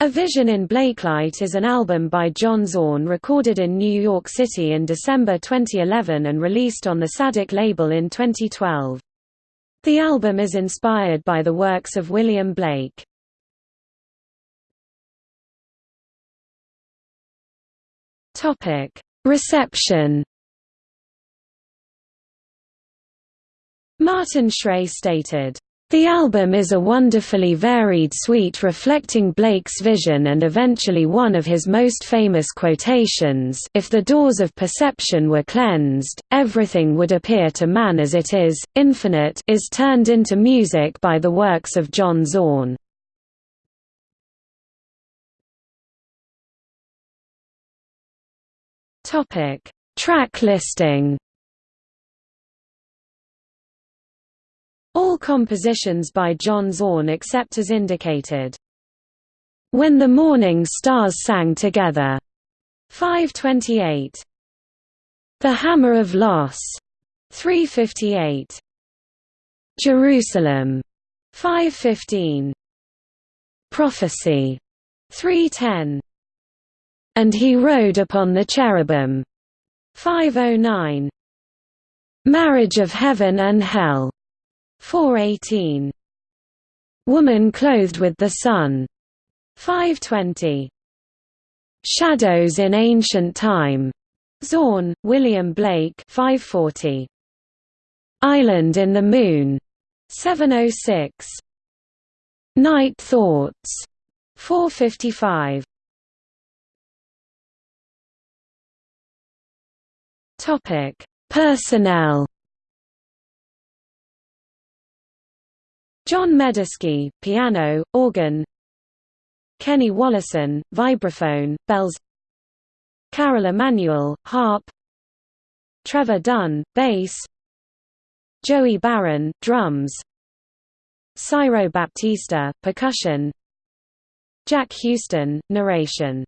A Vision in Blakelight is an album by John Zorn recorded in New York City in December 2011 and released on the Tzadik label in 2012. The album is inspired by the works of William Blake. Reception Martin Schray stated, the album is a wonderfully varied suite reflecting Blake's vision and eventually one of his most famous quotations if the doors of perception were cleansed, everything would appear to man as it is, infinite is turned into music by the works of John Zorn. Track listing compositions by John Zorn except as indicated. When the Morning Stars Sang Together, 528. The Hammer of Loss, 358. Jerusalem, 515. Prophecy, 310. And he rode upon the cherubim, 509. Marriage of Heaven and Hell, 418. Woman clothed with the sun. 520. Shadows in Ancient Time. Zorn, William Blake 540. Island in the Moon. 706. Night Thoughts. 455. Topic: Personnel John Medeski, piano, organ. Kenny Wollesen, vibraphone, bells. Carol Emanuel, harp. Trevor Dunn, bass. Joey Baron, drums. Cyro Baptista, percussion. Jack Houston, narration